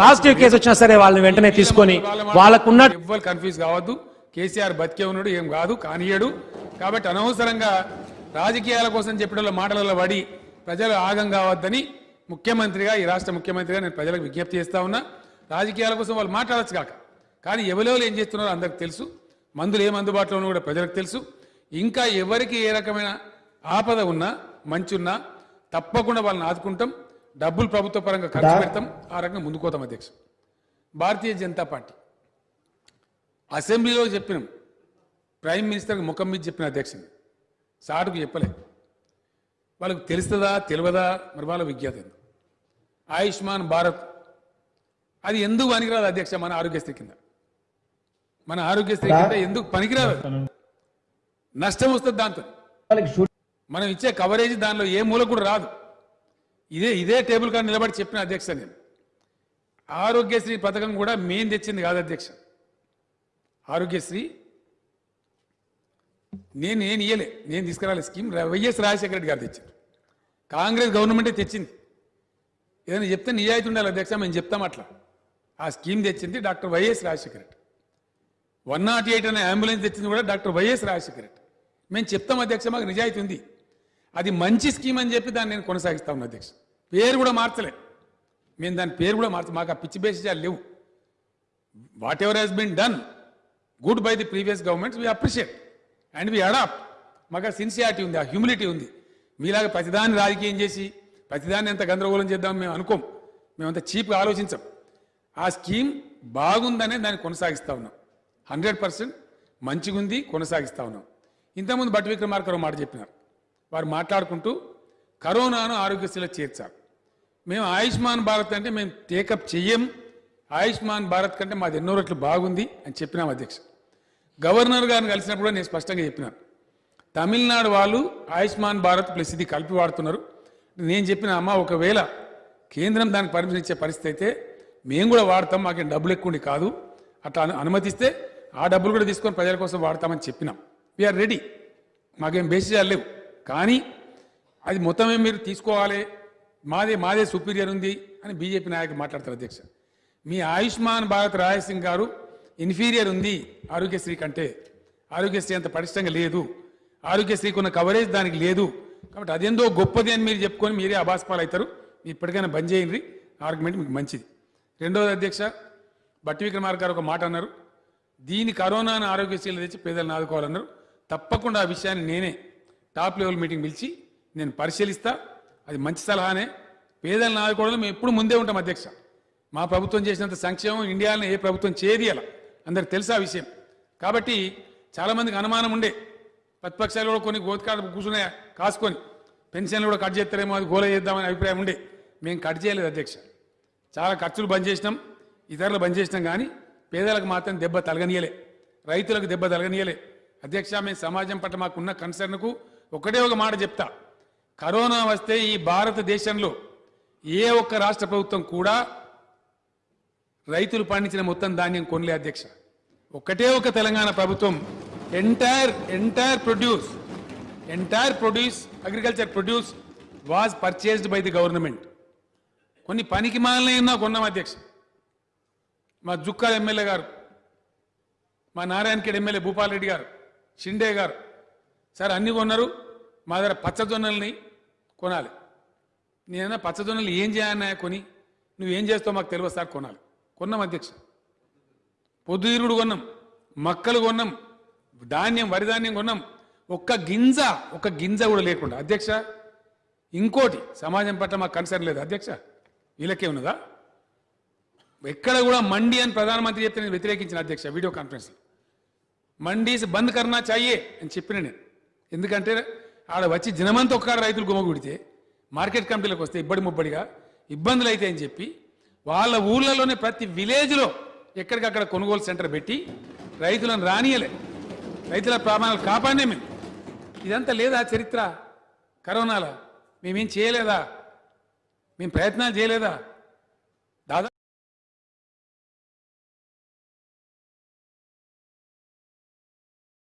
Positive case వచ్చినా సరే వాళ్ళని వెంటనే తీసుకొని వాళ్ళకున్న ఎవ్వరు కన్ఫ్యూజ్ కావద్దు. కేసీఆర్ బతికే ఉన్నాడు ఏం కాదు కానియడు. కాబట్టి అనవసరంగా రాజకీయాల కోసం చెప్పిన మాటలలో పడి ప్రజలు ఆగం కావద్దని ముఖ్యమంత్రిగా ఈ రాష్ట్ర ముఖ్యమంత్రిగా నేను ప్రజలకు విజ్ఞప్తి చేస్తా ఉన్నా. రాజకీయాల కోసం వాళ్ళు మాట్లాడచ్చు కాక. కానీ ఎవరెవరు ఏం చేస్తున్నారో అందరికి తెలుసు. మందులు ఏం అందుబాటులో ఉన్నా కూడా ప్రజలకు తెలుసు. ఇంకా ఎవరికి ఏ రకమైన ఆపద ఉన్నా మంచి ఉన్నా తప్పకుండా వాళ్ళని ఆదుకుంటాం. డబ్బులు ప్రభుత్వ పరంగా ఖర్చు పెడతాం ఆ రకంగా ముందుకోతాం అధ్యక్ష. భారతీయ జనతా పార్టీ. అసెంబ్లీలో చెప్పినాం. ప్రైమ్ మినిస్టర్కి ముఖం మీద చెప్పిన అధ్యక్షుని. సాటుకు చెప్పలే. వాళ్ళకి తెలుస్తుందా తెలియదా? మరి వాళ్ళ విజ్ఞత ఆయుష్మాన్ భారత్. అది ఎందుకు పనికిరాదు అధ్యక్ష మన ఆరోగ్యశ్రీ కింద? మన ఆరోగ్యశ్రీ కింద ఎందుకు పనికిరాదు? నష్టం వస్తుంది దాంతో. మనం ఇచ్చే కవరేజ్ దానిలో ఏ మూల కూడా రాదు. ఇదే ఇదే టేబుల్ కాడ నిలబడి చెప్పిన అధ్యక్ష నేను. ఆరోగ్యశ్రీ పథకం కూడా మేం తెచ్చింది కాదు అధ్యక్ష. ఆరోగ్యశ్రీ నేను నేను ఇయ్యలే నేను తీసుకురాలే స్కీమ్. వైఎస్ రాజశేఖర రెడ్డి గారు తెచ్చారు. కాంగ్రెస్ గవర్నమెంటే తెచ్చింది. ఏదైనా చెప్తే నిజాయితీ ఉండాలి అధ్యక్ష మేము చెప్తాం అట్లా. ఆ స్కీమ్ తెచ్చింది doctor YS Rajasekhara Reddy. One nought eight అనే అంబులెన్స్ తెచ్చింది కూడా డాక్టర్ వైఎస్ రాజశేఖర రెడ్డి. మేము చెప్తాం అధ్యక్ష మాకు నిజాయితీ ఉంది. అది మంచి స్కీమ్ అని చెప్పి దాన్ని నేను కొనసాగిస్తా ఉన్నా అధ్యక్ష. పేరు కూడా మార్చలే. మేము దాని పేరు కూడా మార్చ మాకు ఆ పిచ్చి బేసిజాలు లేవు. What ever has been done good by the previous governments we appreciate and we adapt మాకు సిన్సియారిటీ ఉంది ఆ హ్యూమిలిటీ ఉంది. మీలాగా ప్రతిదాన్ని రాజకీయం చేసి ప్రతిదాన్ని ఎంత గందరగోళం చేద్దాం మేము అనుకోం. మేమంత చీప్గా ఆలోచించాం. ఆ స్కీమ్ బాగుందనే దాన్ని కొనసాగిస్తా ఉన్నాం. హండ్రెడ్ పర్సెంట్ మంచిగుంది కొనసాగిస్తా ఉన్నాం. ఇంతకుముందు బట్టి విక్రమార్కరావు మాట చెప్పినారు. వారు మాట్లాడుకుంటూ కరోనాను ఆరోగ్యశ్రీలో చేర్చారు. మేము ఆయుష్మాన్ భారత్ అంటే మేము టేకప్ చెయ్యం. ఆయుష్మాన్ భారత్ కంటే మాది ఎన్నో రెట్లు బాగుంది అని చెప్పినాం అధ్యక్ష. గవర్నర్ గారిని కలిసినప్పుడు నేను స్పష్టంగా చెప్పినాను. తమిళనాడు వాళ్ళు ఆయుష్మాన్ భారత్ ప్లస్ ఇది కలిపి వాడుతున్నారు. నేను చెప్పిన అమ్మ ఒకవేళ కేంద్రం దానికి పర్మిషన్ ఇచ్చే పరిస్థితి అయితే మేము కూడా వాడతాం మాకేం డబ్బులు ఎక్కువ కాదు. అట్లా అనుమతిస్తే ఆ డబ్బులు కూడా తీసుకొని ప్రజల కోసం వాడతామని చెప్పినాం. వీఆర్ రెడీ మాకేం బేసిజాలు లేవు. కానీ అది మొత్తమే మీరు తీసుకోవాలి. మాదే మాదే సుపీరియర్ ఉంది అని బీజేపీ నాయకులు మాట్లాడతారు అధ్యక్ష. మీ ఆయుష్మాన్ భారత్ రాయసింగ్ గారు ఇన్ఫీరియర్ ఉంది ఆరోగ్యశ్రీ కంటే. ఆరోగ్యశ్రీ అంత పటిష్టంగా లేదు. ఆరోగ్యశ్రీకి ఉన్న కవరేజ్ దానికి లేదు. కాబట్టి అదేందో గొప్పది అని మీరు చెప్పుకొని మీరే అభాస్పాలు అవుతారు మీరు ఇప్పటికైనా బంద్ చేయండి. ఆర్గ్యుమెంట్ మీకు మంచిది. రెండవది అధ్యక్ష బట్టి విక్రమార్క గారు ఒక మాట అన్నారు. దీని కరోనాను ఆరోగ్యశ్రీలు తెచ్చి పేదలను ఆదుకోవాలన్నారు. తప్పకుండా ఆ విషయాన్ని నేనే టాప్ లెవెల్ మీటింగ్ పిలిచి నేను పరిశీలిస్తా అది మంచి సలహానే. పేదలను ఆదుకోవడంలో మేము ఎప్పుడు ముందే ఉంటాం అధ్యక్ష. మా ప్రభుత్వం చేసినంత సంక్షేమం ఇండియాలో ఏ ప్రభుత్వం చేయది అలా. అందరికి తెలుసా విషయం? కాబట్టి చాలామందికి అనుమానం ఉండే. ప్రతిపక్షాలు కూడా కొన్ని గోతికాడ కూర్చునే కాసుకొని. పెన్షన్లు కూడా కట్ చేస్తారేమో అది గోల చేద్దామనే అభిప్రాయం ఉండే. మేము కట్ చేయలేదు అధ్యక్ష. చాలా ఖర్చులు బంద్ చేసినాం ఇతరులు బంద్ చేసినాం కానీ పేదలకు మాత్రం దెబ్బ తలగనీయలే రైతులకు దెబ్బ తలగనీయలే అధ్యక్ష మేము సమాజం పట్ల మాకున్న కన్సర్న్కు ఒకటే ఒక మాట చెప్తా. కరోనా వస్తే ఈ భారతదేశంలో ఏ ఒక్క రాష్ట్ర ప్రభుత్వం కూడా రైతులు పండించిన మొత్తం ధాన్యం కొనలే అధ్యక్ష. ఒకటే ఒక తెలంగాణ ప్రభుత్వం entire entire produce entire produce agriculture produce was purchased by the government. కొన్ని పనికి మాలైనా కొన్నాం అధ్యక్ష. మా జుక్కాల ఎమ్మెల్యే గారు మా నారాయణఖేడ్ ఎమ్మెల్యే భూపాల్ రెడ్డి గారు షిండే గారు సార్ అన్ని కొన్నారు. మా దగ్గర పచ్చజొన్నల్ని కొనాలి. నేనైనా పచ్చజొన్నలు ఏం చేయాలన్నా కొని నువ్వేం చేస్తావు మాకు తెలియదు సార్ కొనాలి. కొన్నాం అధ్యక్ష. పొద్దుతిరుగుడు కొన్నాం మక్కలు కొన్నాం ధాన్యం వరి ధాన్యం కొన్నాం. ఒక్క గింజ ఒక్క గింజ కూడా లేకుండా. అధ్యక్ష ఇంకోటి సమాజం పట్ల మాకు కన్సర్న్ లేదు. అధ్యక్ష వీళ్ళకే ఉన్నదా? ఎక్కడ కూడా మండి అని ప్రధానమంత్రి చెప్తే నేను వ్యతిరేకించిన అధ్యక్ష వీడియో కాన్ఫరెన్స్లో. మండీస్ బంద్ కర్నా చాయే అని చెప్పిన నేను. ఎందుకంటే ఆడ వచ్చి దినమంతా ఒక్కడ రైతులు గుమ్మగుడితే మార్కెట్ కమిటీలకు వస్తే ఇబ్బడి ముబ్బడిగా ఇబ్బందులు అయితే అని చెప్పి వాళ్ళ ఊళ్ళలోనే ప్రతి విలేజ్లో ఎక్కడికక్కడ కొనుగోలు సెంటర్ పెట్టి రైతులను రానియలే. రైతుల ప్రాణాలు కాపాడే మేము. ఇదంతా లేదా చరిత్ర? కరోనాలో? మేమేం చేయలేదా? మేము ప్రయత్నాలు చేయలేదా?